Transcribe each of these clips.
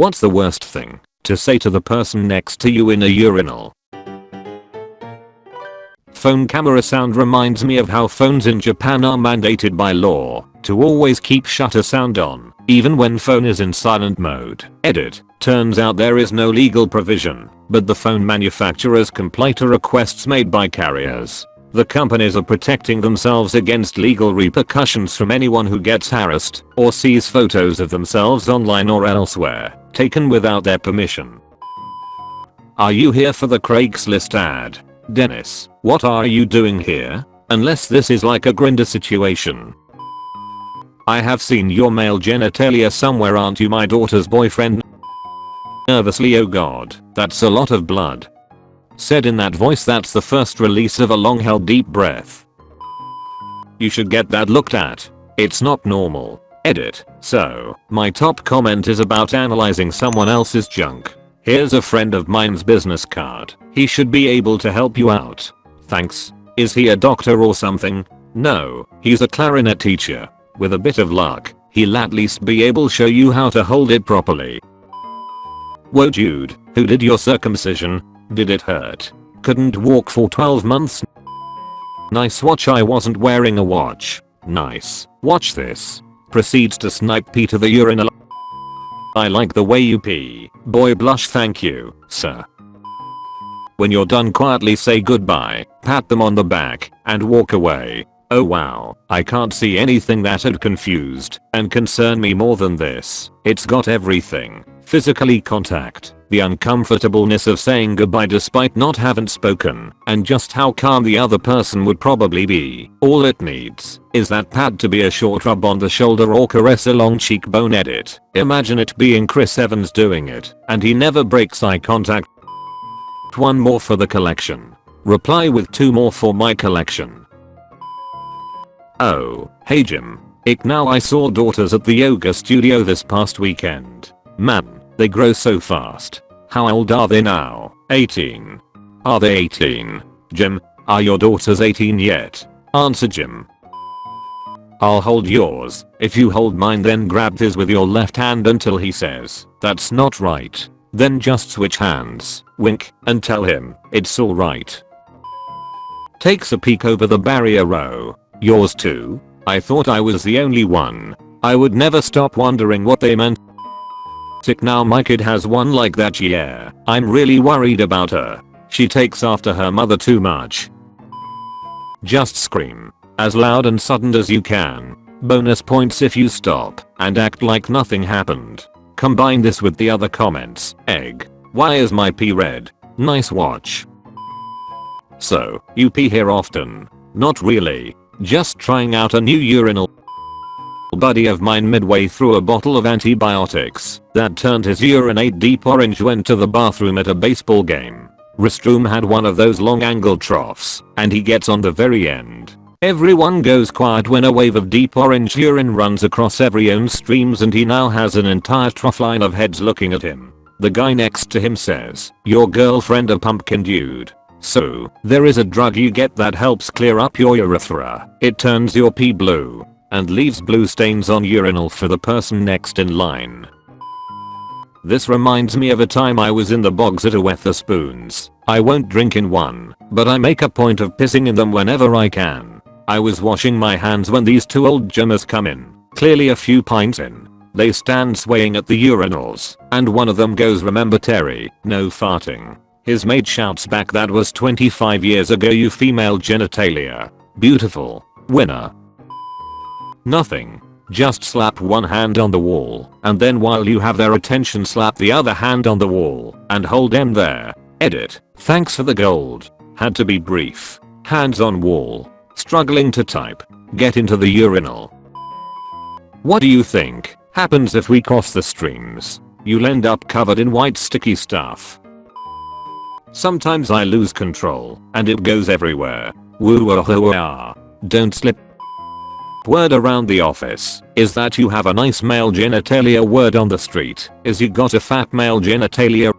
What's the worst thing to say to the person next to you in a urinal? Phone camera sound reminds me of how phones in Japan are mandated by law to always keep shutter sound on, even when phone is in silent mode. Edit. Turns out there is no legal provision, but the phone manufacturers comply to requests made by carriers. The companies are protecting themselves against legal repercussions from anyone who gets harassed or sees photos of themselves online or elsewhere, taken without their permission. Are you here for the Craigslist ad? Dennis, what are you doing here? Unless this is like a Grindr situation. I have seen your male genitalia somewhere aren't you my daughter's boyfriend? Nervously oh god, that's a lot of blood. Said in that voice that's the first release of a long held deep breath. You should get that looked at. It's not normal. Edit. So, my top comment is about analyzing someone else's junk. Here's a friend of mine's business card. He should be able to help you out. Thanks. Is he a doctor or something? No, he's a clarinet teacher. With a bit of luck, he'll at least be able to show you how to hold it properly. Whoa dude, who did your circumcision? Did it hurt? Couldn't walk for 12 months? Nice watch I wasn't wearing a watch. Nice. Watch this. Proceeds to snipe to the urinal. I like the way you pee. Boy blush thank you, sir. When you're done quietly say goodbye, pat them on the back, and walk away. Oh wow, I can't see anything that had confused and concern me more than this. It's got everything. Physically contact, the uncomfortableness of saying goodbye despite not having spoken, and just how calm the other person would probably be. All it needs is that pad to be a short rub on the shoulder or caress along cheekbone edit. Imagine it being Chris Evans doing it, and he never breaks eye contact one more for the collection. Reply with two more for my collection. Oh, hey Jim. Ick now I saw daughters at the yoga studio this past weekend. Man, they grow so fast. How old are they now? 18. Are they 18? Jim, are your daughters 18 yet? Answer Jim. I'll hold yours. If you hold mine then grab his with your left hand until he says, that's not right. Then just switch hands, wink, and tell him, it's alright. Takes a peek over the barrier row. Yours too? I thought I was the only one. I would never stop wondering what they meant. Now my kid has one like that yeah. I'm really worried about her. She takes after her mother too much. Just scream. As loud and sudden as you can. Bonus points if you stop and act like nothing happened. Combine this with the other comments. Egg. Why is my pee red? Nice watch. So, you pee here often? Not really. Just trying out a new urinal. Buddy of mine midway through a bottle of antibiotics that turned his urinate deep orange went to the bathroom at a baseball game. Restroom had one of those long angle troughs and he gets on the very end. Everyone goes quiet when a wave of deep orange urine runs across every own streams and he now has an entire trough line of heads looking at him. The guy next to him says, your girlfriend a pumpkin dude. So, there is a drug you get that helps clear up your urethra. It turns your pee blue and leaves blue stains on urinal for the person next in line. This reminds me of a time I was in the bogs at a Wetherspoons. I won't drink in one, but I make a point of pissing in them whenever I can. I was washing my hands when these two old gymmers come in, clearly a few pints in. They stand swaying at the urinals, and one of them goes remember Terry, no farting. His mate shouts back that was 25 years ago you female genitalia. Beautiful. Winner. Nothing. Just slap one hand on the wall, and then while you have their attention slap the other hand on the wall, and hold them there. Edit. Thanks for the gold. Had to be brief. Hands on wall. Struggling to type. Get into the urinal. What do you think happens if we cross the streams? You'll end up covered in white sticky stuff. Sometimes I lose control and it goes everywhere. Woo ah Don't slip. Word around the office is that you have a nice male genitalia word on the street is you got a fat male genitalia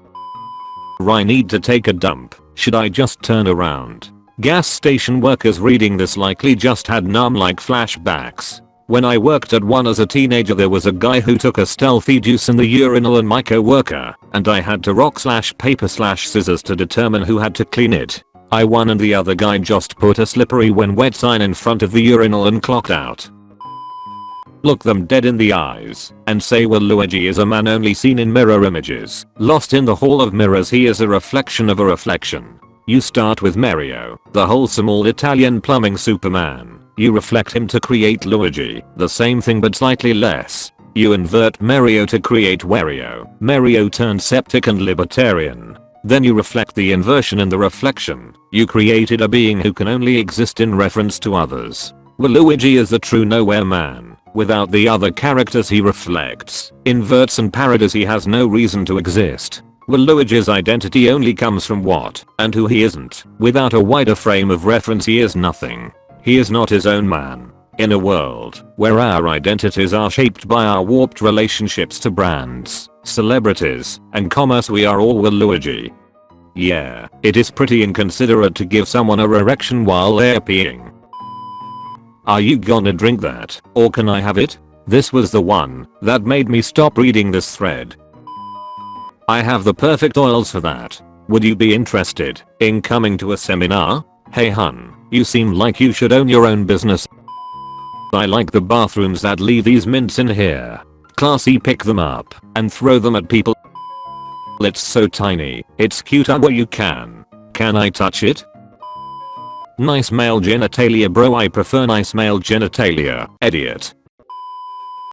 I need to take a dump. Should I just turn around? Gas station workers reading this likely just had Nam like flashbacks. When I worked at one as a teenager there was a guy who took a stealthy juice in the urinal and my co-worker, and I had to rock slash paper slash scissors to determine who had to clean it. I won and the other guy just put a slippery when wet sign in front of the urinal and clocked out. Look them dead in the eyes and say well Luigi is a man only seen in mirror images. Lost in the hall of mirrors he is a reflection of a reflection. You start with Mario, the wholesome all Italian plumbing superman. You reflect him to create Luigi, the same thing but slightly less. You invert Mario to create Wario. Mario turned septic and libertarian. Then you reflect the inversion in the reflection. You created a being who can only exist in reference to others. Waluigi is the true nowhere man. Without the other characters he reflects, inverts and parodies he has no reason to exist. Waluigi's identity only comes from what and who he isn't. Without a wider frame of reference he is nothing. He is not his own man. In a world where our identities are shaped by our warped relationships to brands, celebrities, and commerce we are all Waluigi. Yeah, it is pretty inconsiderate to give someone a erection while they're peeing. Are you gonna drink that, or can I have it? This was the one that made me stop reading this thread. I have the perfect oils for that. Would you be interested in coming to a seminar? Hey hun, you seem like you should own your own business. I like the bathrooms that leave these mints in here. Classy pick them up and throw them at people. It's so tiny, it's cute where you can. Can I touch it? Nice male genitalia bro I prefer nice male genitalia, idiot.